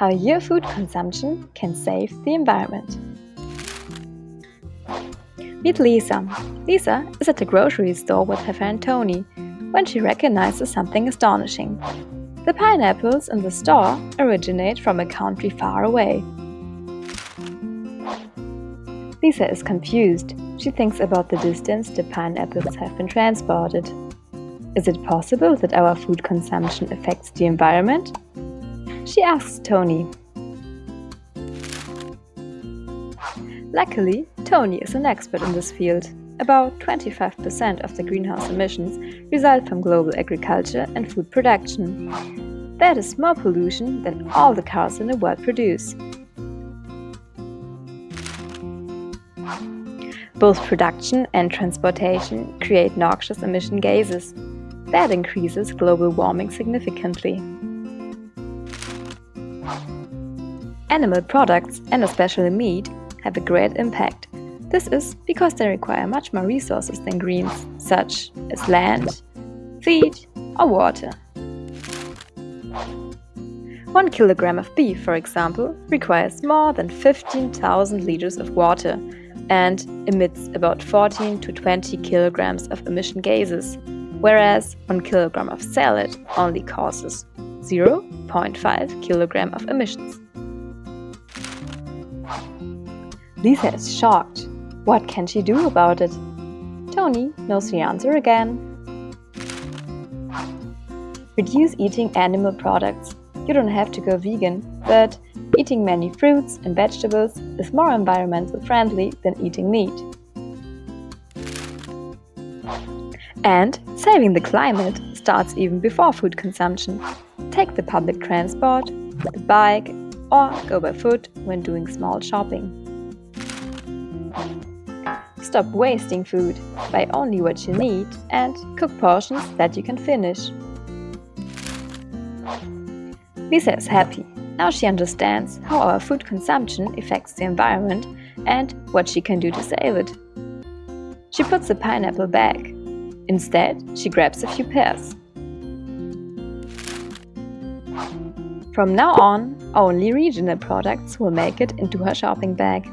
how your food consumption can save the environment. Meet Lisa. Lisa is at the grocery store with her friend Tony when she recognizes something astonishing. The pineapples in the store originate from a country far away. Lisa is confused. She thinks about the distance the pineapples have been transported. Is it possible that our food consumption affects the environment? She asks Tony. Luckily, Tony is an expert in this field. About 25% of the greenhouse emissions result from global agriculture and food production. That is more pollution than all the cars in the world produce. Both production and transportation create noxious emission gases. That increases global warming significantly. Animal products, and especially meat, have a great impact. This is because they require much more resources than greens, such as land, feed or water. One kilogram of beef, for example, requires more than 15,000 liters of water and emits about 14 to 20 kilograms of emission gases, whereas 1 kilogram of salad only causes 0.5 kilogram of emissions. Lisa is shocked. What can she do about it? Tony knows the answer again. Reduce eating animal products. You don't have to go vegan, but eating many fruits and vegetables is more environmental friendly than eating meat. And saving the climate starts even before food consumption. Take the public transport, the bike, or go by foot when doing small shopping. Stop wasting food, buy only what you need and cook portions that you can finish. Lisa is happy. Now she understands how our food consumption affects the environment and what she can do to save it. She puts the pineapple back. Instead, she grabs a few pears. From now on, only regional products will make it into her shopping bag.